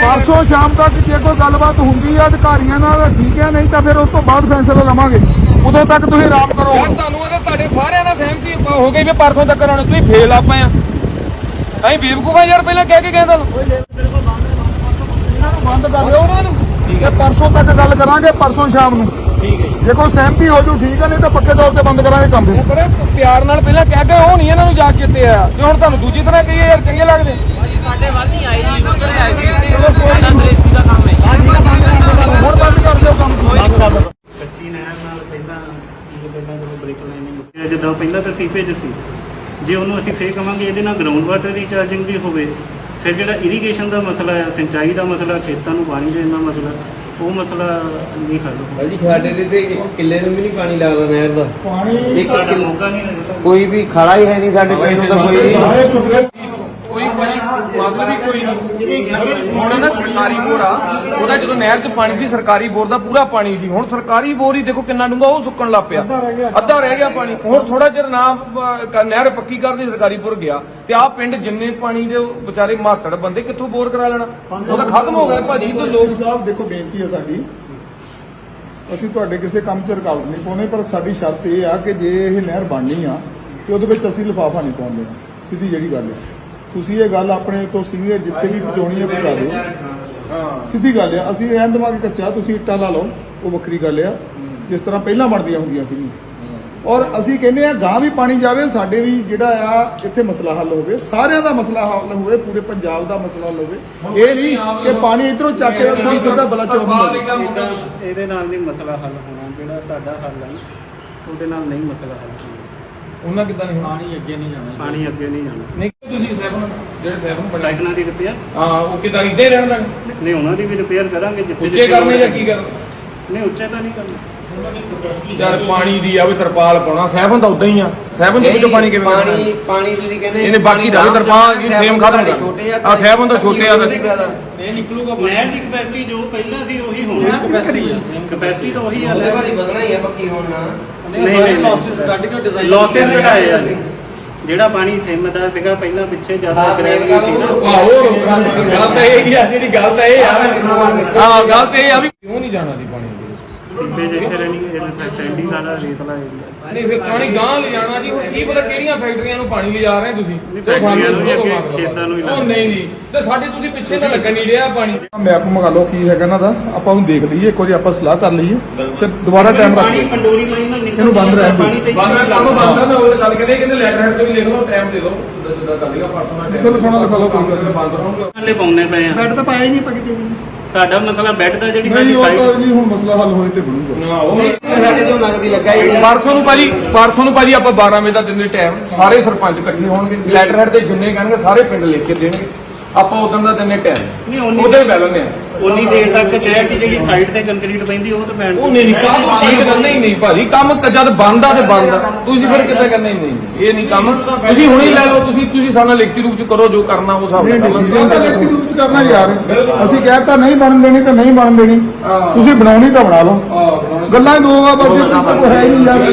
ਪਰਸੋਂ ਸ਼ਾਮ ਤੱਕ ਜੇ ਕੋਈ ਗੱਲਬਾਤ ਹੁੰਦੀ ਆ ਅਧਿਕਾਰੀਆਂ ਨਾਲ ਤਾਂ ਠੀਕ ਹੈ ਨਹੀਂ ਤਾਂ ਫਿਰ ਉਸ ਤੋਂ ਬਾਅਦ ਫੈਸਲਾ ਲਵਾਂਗੇ। ਉਦੋਂ ਤੱਕ ਤੁਸੀਂ ਆਰਾਮ ਕਰੋ। ਯਾਰ ਤੁਹਾਨੂੰ ਇਹਦੇ ਤੁਹਾਡੇ ਸਾਰਿਆਂ ਨਾਲ ਸਹਿਮਤੀ ਹੋ ਗਈ ਵੀ ਪਰਸੋਂ ਤੱਕ ਆਉਣਾ ਤੁਸੀਂ ਫੇਲ ਆਪਾਂ ਆ। ਅਸੀਂ ਬੇਵਕੂਫਾਂ ਯਾਰ ਪਹਿਲਾਂ ਕਹਿ ਕੇ ਗਏ ਤੁਹਾਨੂੰ। ਇਹਨਾਂ ਨੂੰ ਬੰਦ ਕਰ ਦਿਓ। ਉਹਨਾਂ ਨੂੰ। ਤੇ ਪਰਸੋਂ ਤੱਕ ਗੱਲ ਕਰਾਂਗੇ ਪਰਸੋਂ ਸ਼ਾਮ ਨੂੰ। ਠੀਕ ਹੈ ਜੇ। ਕੋਈ ਸਹਿਮਤੀ ਹੋ ਜੂ ਠੀਕ ਹੈ ਨਹੀਂ ਤਾਂ ਪੱਕੇ ਤੌਰ ਤੇ ਬੰਦ ਕਰਾਂਗੇ ਕੰਮ ਫਿਰ। ਬੜੇ ਪਿਆਰ ਨਾਲ ਪਹਿਲਾਂ ਕਹਿ ਕੇ ਉਹ ਨਹੀਂ ਇਹਨਾਂ ਨੂੰ ਜਾ ਕੇ ਚੇਤੇ ਆਇਆ ਤੇ ਹੁਣ ਤੁਹਾਨੂੰ ਦੂਜੀ ਤਰ੍ਹਾਂ ਕਹੀਏ ਯਾਰ ਚੰਗੇ ਲੱਗਦੇ। ਹੁਣ ਬੰਦ ਕਰ ਦਿਓ ਕੰਮ। ਕੱਚੀ ਨਹਿਰ ਨਾਲ ਪਹਿਲਾਂ ਜਦੋਂ ਪਹਿਲਾਂ ਜਦੋਂ ਬ੍ਰੇਕ ਲਾਈਨ ਜਦੋਂ ਪਹਿਲਾਂ ਤਾਂ ਸੀਪੇਜ ਸੀ। ਜੇ ਉਹਨੂੰ ਅਸੀਂ ਫੇਰ ਕਵਾਂਗੇ ਇਹਦੇ ਨਾਲ ਗਰਾਊਂਡ ਵਾਟਰ ਰੀਚਾਰਜਿੰਗ ਵੀ ਹੋਵੇ ਫਿਰ ਜਿਹੜਾ ਇਰੀਗੇਸ਼ਨ ਦਾ ਮਸਲਾ ਹੈ ਸਿੰਚਾਈ ਦਾ ਮਸਲਾ ਖੇਤਾਂ ਨੂੰ ਪਾਣੀ ਦੇਣ ਦਾ ਮਸਲਾ ਉਹ ਮਸਲਾ ਨਹੀਂ ਹੱਲ ਹੋਊਗਾ। ਭਾਜੀ ਸਾਡੇ ਦੇ ਤੇ ਇੱਕ ਕਿੱਲੇ ਨੂੰ ਵੀ ਨਹੀਂ ਪਾਣੀ ਲੱਗਦਾ ਨਹਿਰ ਦਾ। ਪਾਣੀ ਇੱਕ ਸਾਡਾ ਕਿੱਲੇ- ਮੌਕਾ ਨਹੀਂ ਲੱਗਦਾ। ਕੋਈ ਵੀ ਖਾਲਾ ਹੀ ਹੈ ਨਹੀਂ ਸਾਡੇ ਪਿੰਡ ਨੂੰ ਤਾਂ ਕੋਈ ਨਹੀਂ ਕੋਈ ਭਾਜੀ ਮਤਲਬ ਵੀ ਕੋਈ ਨਹੀਂ। ਹੁਣ ਨਾ ਸਰਕਾਰੀ ਬੋਰ ਆ ਉਹਦਾ ਜਦੋਂ ਨਹਿਰ 'ਚ ਪਾਣੀ ਸੀ ਸਰਕਾਰੀ ਬੋਰ ਦਾ ਪੂਰਾ ਪਾਣੀ ਸੀ। ਹੁਣ ਸਰਕਾਰੀ ਬੋਰ ਹੀ ਦੇਖੋ ਕਿੰਨਾ ਡੂੰਘਾ ਉਹ ਸੁੱਕਣ ਲੱਗ ਪਿਆ। ਅੱਧਾ ਰਹਿ ਗਿਆ ਪਾਣੀ। ਹੁਣ ਥੋੜਾ ਚਿਰ ਨਾ ਨਹਿਰ ਪੱਕੀ ਕਰਦੀ ਸਰਕਾਰੀ ਬੋਰ ਗਿਆ। ਤੇ ਆਹ ਪਿੰਡ ਜਿੰਨੇ ਪਾਣੀ ਦੇ ਵਿਚਾਰੇ ਮਾਤੜ ਬੰਦੇ ਕਿੱਥੋਂ ਬੋਰ ਕਰਾ ਲੈਣਾ? ਉਹ ਤਾਂ ਖਤਮ ਹੋ ਗਿਆ ਭਾਜੀ ਤੇ ਲੋਕ ਸਾਹਿਬ ਦੇਖੋ ਬੇਨਤੀ ਹੈ ਸਾਡੀ। ਅਸੀਂ ਤੁਹਾਡੇ ਕਿਸੇ ਕੰਮ 'ਚ ਰੁਕਾਵਟ ਨਹੀਂ ਪਾਉਣੀ ਪਰ ਸਾਡੀ ਸ਼ਰਤ ਇਹ ਆ ਕਿ ਜੇ ਇਹ ਨਹਿਰ ਬਣਨੀ ਆ ਤੇ ਉਹਦੇ ਵਿੱਚ ਅਸੀਂ ਲਿਫਾਫਾ ਨਹੀਂ ਪਾਉਣ ਦੇਣਾ ਸਿੱਧੀ ਜਿਹੜੀ ਗੱਲ ਹੈ। ਤੁਸੀਂ ਇਹ ਗੱਲ ਆਪਣੇ ਤੋਂ ਸੀਨੀਅਰ ਜਿੱਥੇ ਵੀ ਪਹੁੰਚਾਉਣੀ ਹੈ ਪਹੁੰਚਾ ਦਿਓ। ਹਾਂ, ਸਿੱਧੀ ਗੱਲ ਆ ਅਸੀਂ ਰਹਿਣ ਦੇਵਾਂਗੇ ਕੱਚਾ, ਤੁਸੀਂ ਇੱਟਾਂ ਲਾ ਲਓ, ਉਹ ਵੱਖਰੀ ਗੱਲ ਆ। ਜਿਸ ਤਰ੍ਹਾਂ ਪਹਿਲਾਂ ਬਣਦੀਆਂ ਹੁੰਦੀਆਂ ਸੀਗੀਆਂ ਔਰ ਅਸੀਂ ਕਹਿੰਦੇ ਆ ਗਾਂ ਵੀ ਪਾਣੀ ਜਾਵੇ, ਸਾਡੇ ਵੀ ਜਿਹੜਾ ਆ, ਇੱਥੇ ਮਸਲਾ ਹੱਲ ਹੋਵੇ, ਸਾਰਿਆਂ ਦਾ ਮਸਲਾ ਹੱਲ ਹੋਵੇ, ਪੂਰੇ ਪੰਜਾਬ ਦਾ ਮਸਲਾ ਹੱਲ ਹੋਵੇ। ਇਹ ਨਹੀਂ ਕਿ ਪਾਣੀ ਇਧਰੋਂ ਚੱਕ ਕੇ ਤੁਸੀਂ ਸਿੱਧਾ ਬਲਾ ਚੌਕ ਇਹਦੇ ਨਾਲ ਨਹੀਂ ਮਸਲਾ ਹੱਲ ਹੋਣਾ, ਜਿਹੜਾ ਤੁਹਾਡਾ ਹੱਲ ਹੈ ਉਹਦੇ ਨਾਲ ਨਹੀਂ ਮਸਲਾ ਹੱਲ ਹੋਣਾ। ਉਹਨਾਂ ਕਿੱਦਾਂ ਨਹੀਂ ਹੋਣਾ? ਪਾਣੀ ਅੱਗੇ ਨਹੀਂ ਜਾਣਾ ਪਾਣੀ ਅੱਗੇ ਨਹੀਂ ਜਾਣਾ। ਨਹੀਂ ਤੁਸੀਂ ਸੈਵਨ ਜਿਹੜੇ ਸੈਵਨ ਬਣਾਏ ਲਾਈਟਾਂ ਦੀ ਰਿਪੇਅਰ ਹਾਂ ਉਹ ਕਿਦਾਂ ਇੱਦਾਂ ਹੀ ਰਹਿਣ ਲੱਗ ਨਹੀਂ ਉਹਨਾਂ ਦੀ ਵੀ ਰਿਪੇਅਰ ਕਰਾਂਗੇ ਜਿੱਥੇ ਉੱਚੇ ਜਿੱਥੇ ਕਰਨੇ ਜਾਂ ਕੀ ਕਰਨੇ? ਨਹੀਂ ਉੱਚੇ ਤਾਂ ਨਹੀਂ ਕਰਨਾ। ਯਾਰ ਪਾਣੀ ਦੀ ਆ ਵੀ ਤਰਪਾਲ ਪਾਉਣਾ ਸੈਵਨ ਤਾਂ ਉਦਾਂ ਹੀ ਆ। ਸੈਵਨ ਦੇ ਵਿੱਚੋਂ ਪਾਣੀ ਕਿਵੇਂ ਪਾਣੀ? ਪਾਣੀ ਤੁਸੀਂ ਕਹਿੰਦੇ ਇਹਨੇ ਬਾਕੀ ਦਾ ਤਰਪਾਲ ਇਹ ਸੇਮ ਖਤਮ ਕਰ। ਆ ਸੈਵਨ ਤਾਂ ਛੋਟੇ ਆ ਇਹ ਨਿਕਲੂਗਾ ਨਹਿਰ ਦੀ ਕਪੈਸਿਟੀ ਜੋ ਪਹਿਲਾਂ ਸੀ ਉਹੀ ਹੋਣੀ। ਕਪੈਸਿਟੀ ਤਾਂ ਉਹੀ ਆ। ਉਹਦੇ ਬਾਰੇ ਵਧਣਾ ਹੀ ਆ ਪੱਕੀ ਹੋਣ ਨਾਲ। ਨਹੀਂ ਨਹੀਂ ਲਾਸਸ ਕੱਢ ਕੇ ਡਿਜ਼ਾਈਨ ਲਾਸਸ ਘਟਾਏ ਆ ਜੀ। ਜਿਹੜਾ ਪਾਣੀ ਸਿਮ ਦਾ ਸੀਗਾ ਪਹਿਲਾਂ ਪਿੱਛੇ ਜ਼ਿਆਦਾ ਗ੍ਰੈਵਿਟੀ ਸੀ ਨਾ। ਆਹੋ ਗੱਲ ਤਾਂ ਇਹ ਹੀ ਆ ਜਿਹੜੀ ਗੱਲ ਤਾਂ ਇਹ ਆ। ਹਾਂ ਗੱਲ ਤਾਂ ਇਹ ਆ ਵੀ ਕਿਉਂ ਨਹੀਂ ਜਾਣਾ ਦੀ ਪਾਣੀ? ਦੇ ਸੀਪੇਜ ਇੱਥੇ ਰਹਿਣੀ ਇਹ ਸੈਂਡੀ ਸਾਡਾ ਰੇਤਲਾ ਏਰੀਆ ਨਹੀਂ ਫਿਰ ਪਾਣੀ ਗਾਂ ਲੈ ਜਾਣਾ ਜੀ ਹੁਣ ਕੀ ਪਤਾ ਕਿਹੜੀਆਂ ਫੈਕਟਰੀਆਂ ਨੂੰ ਪਾਣੀ ਲਿਜਾ ਰਹੇ ਤੁਸੀਂ। ਨਹੀਂ, ਫੈਕਟਰੀਆਂ ਨੂੰ ਵੀ ਅੱਗੇ ਖੇਤਾਂ ਨੂੰ ਹੀ ਉਹ ਨਹੀਂ ਨਹੀਂ। ਤੇ ਸਾਡੇ ਤੁਸੀਂ ਪਿੱਛੇ ਤਾਂ ਲੱਗਣ ਨਹੀਂ ਰਿਹਾ ਪਾਣੀ। ਮੈਪ ਮੰਗਾ ਲਓ ਕੀ ਹੈਗਾ ਇਹਨਾਂ ਦਾ। ਆਪਾਂ ਉਹਨੂੰ ਦੇਖ ਲਈਏ ਇੱਕ ਵਾਰੀ ਆਪਾਂ ਸਲਾਹ ਕਰ ਲਈਏ। ਤੇ ਦੁਬਾਰਾ ਟਾਈਮ ਰੱਖ ਪਾਣੀ ਲਈਏ ਪੰਡੋਰੀ ਲਾਈਨ ਨਾਲ ਨਿਕਲ ਇਹਨੂੰ ਬੰਦ ਰਹਿਣ ਦਿਓ। ਪਾਣੀ ਤੇ ਬੰਦ ਕਰ ਬੰਦ ਨਾ ਉਹ ਗੱਲ ਕਹਿੰਦੇ ਕਹਿੰਦੇ ਲੈਟਰ ਹੈਡ ਤੇ ਵੀ ਲਿਖ ਲਓ ਟਾਈਮ ਦੇ ਦਿਓ ਜਿੱਦਾਂ ਜਿੱਦਾਂ ਕਰ ਲਿਆ ਪਰਸੋਂ ਨਾਲ ਲਿਖੋ ਲਿਖਾਉਣਾ ਲਿਖਾ ਲਓ ਕੋਈ ਗੱਲ ਨਹੀਂ। ਬੰਦ ਰਹੂਗਾ ਪਾਉਣੇ ਪਏ ਆ। ਬੈੱਡ ਤਾਂ ਪਾਇਆ ਹੀ ਨਹੀਂ ਪੱਕੀ ਤੇ ਵੀ। ਤੁਹਾਡਾ ਮਸਲਾ ਬੈੱਡ ਦਾ ਜਿਹੜੀ ਨਹੀਂ ਸਾਡੀ ਉਹ ਤਾਂ ਜੀ ਹੁਣ ਮਸਲਾ ਹੱਲ ਹੋਏ ਤੇ ਬਣੂਗਾ। ਸਾਡੇ ਤੋਂ ਨਗਦੀ ਲੱਗਾ ਹੀ ਪਰਸੋਂ ਨੂੰ ਭਾਜੀ ਪਰਸੋਂ ਨੂੰ ਭਾਜੀ ਆਪਾਂ 12 ਵਜੇ ਦਾ ਦਿਨ ਦੇ ਟਾਈਮ ਸਾਰੇ ਸਰਪੰਚ ਇਕੱਠੇ ਹੋਣਗੇ ਲੈਟਰ ਹੈਡ ਤੇ ਜਿੰਨੇ ਕਹਿਣਗੇ ਸਾਰੇ ਪਿੰਡ ਲਿਖ ਕੇ ਦੇਣਗੇ। ਆਪਾਂ ਉਦੋਂ ਦਾ ਦਿਨ ਦੇ ਨਹੀਂ, ਟਾਈਮ ਉਨੀ- ਉਹਦੇ ਲੈਣੇ ਆ ਉਨੀ ਦੇਰ ਤੱਕ ਕਹਿ ਕਿ ਜਿਹੜੀ ਸਾਈਡ ਤੇ ਕੰਕਰੀਟ ਪੈਂਦੀ ਉਹ ਤਾਂ ਪੈਣ ਉਹ ਨਹੀਂ ਨਹੀਂ ਕਾਹਦੋਂ ਸ਼ੀਟ ਕਰਨਾ ਹੀ ਨਹੀਂ ਭਾਜੀ? ਕੰਮ ਕ- ਜਦ ਬੰਦ ਆ ਤੇ ਬੰਦ ਆ ਤੁਸੀਂ ਫਿਰ ਕਿੱਦਾਂ ਕਰਨਾ ਹੀ ਨਹੀਂ। ਇਹ ਨਹੀਂ ਕੰਮ। ਤੁਸੀਂ ਹੁਣੇ ਹੀ ਲੈ ਲਓ ਤੁਸੀਂ ਤੁਸੀਂ ਸਾਨੂੰ ਲਿਖਤੀ ਰੂਪ ਚ ਕਰੋ ਜੋ ਕਰਨਾ ਉਹ ਤਾਂ ਲਿਖਤੀ ਰੂਪ ਚ ਕਰਨਾ ਯਾਰ। ਅਸੀਂ ਕਹਿਤਾ ਨਹੀਂ ਬਣਨ ਦੇਣੀ ਤਾਂ ਨਹੀਂ ਬਣਨ ਦੇਣੀ। ਤੁਸੀਂ ਬਣਾਉਣੀ ਤਾਂ ਬਣਾ ਲਓ। ਗੱਲਾਂ ਹੀ ਦੋ ਆ ਬਸ ਇਹ ਤਾਂ ਕੋਈ ਹੈ ਹੀ ਨਹੀਂ ਯਾਰ।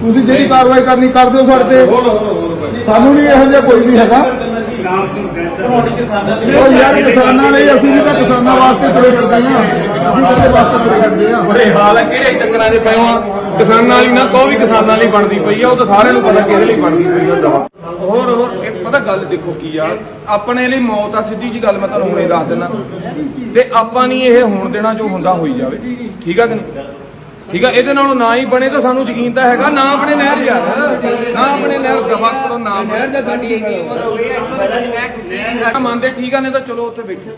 ਤੁਸੀਂ ਜਿਹੜੀ ਕਾਰਵਾਈ ਕਰਨੀ ਕਰ ਦਿਓ ਸਾਡੇ ਤੇ। ਸਾਨੂੰ ਨਹੀਂ ਇਹੋ ਜਿਹਾ ਕੋਈ ਵੀ ਹੈਗਾ। ਉਹ ਯਾਰ ਕਿਸਾਨਾਂ ਲਈ ਅਸੀਂ ਵੀ ਤਾਂ ਕਿਸਾਨਾਂ ਵਾਸਤੇ ਤੁਰੇ ਫਿਰਦੇ ਆ ਅਸੀਂ ਕਾਹਦੇ ਵਾਸਤੇ ਤੁਰੇ ਫਿਰਦੇ ਆ ਬੜੇ ਹਾਲ ਆ ਕਿਹੜੇ ਚੱਕਰਾਂ ਦੇ ਪਏ ਆ ਕਿਸਾਨਾਂ ਲਈ ਨਾ ਵੀ ਕਿਸਾਨਾਂ ਲਈ ਬਣਦੀ ਪਈ ਆ ਉਹ ਤਾਂ ਸਾਰਿਆਂ ਨੂੰ ਪਤਾ ਕਿਹਦੇ ਲਈ ਬਣਦੀ ਪਈ ਆ ਦਵਾ। ਹੋਰ ਹੋਰ ਇੱਕ ਪਤਾ ਗੱਲ ਦੇਖੋ ਕੀ ਆ? ਆਪਣੇ ਲਈ ਮੌਤ ਆ ਸਿੱਧੀ ਜੀ ਗੱਲ ਮੈਂ ਤੁਹਾਨੂੰ ਹੁਣੇ ਦੱਸ ਦਿੰਦਾ। ਤੇ ਆਪਾਂ ਨਹੀਂ ਇਹ ਹੋਣ ਦੇਣਾ ਜੋ ਹੁੰਦਾ ਹੋਈ ਜਾਵੇ। ਠੀਕ ਆ ਕਿ ਨਹੀਂ? ਠੀਕ ਆ ਇਹਦੇ ਨਾਲੋਂ ਨਾ ਹੀ ਬਣੇ ਤਾਂ ਸਾਨੂੰ ਯਕੀਨ ਤਾਂ ਹੈਗਾ ਨਾ ਆਪਣੇ ਨਹਿਰ ਯਾਰ ਨਾ ਆਪਣੇ ਨਹਿਰ ਦਫਾ ਕਰੋ ਨਾ ਨਹਿਰ ਦਾ ਸਾਡੀ ਇੰਨੀ ਉਮਰ ਹੋ ਗਈ ਹੈ ਮੰਨਦੇ ਠੀਕ ਆ ਨਹੀਂ ਤਾਂ ਚਲੋ ਉੱਥੇ ਬੈਠੋ।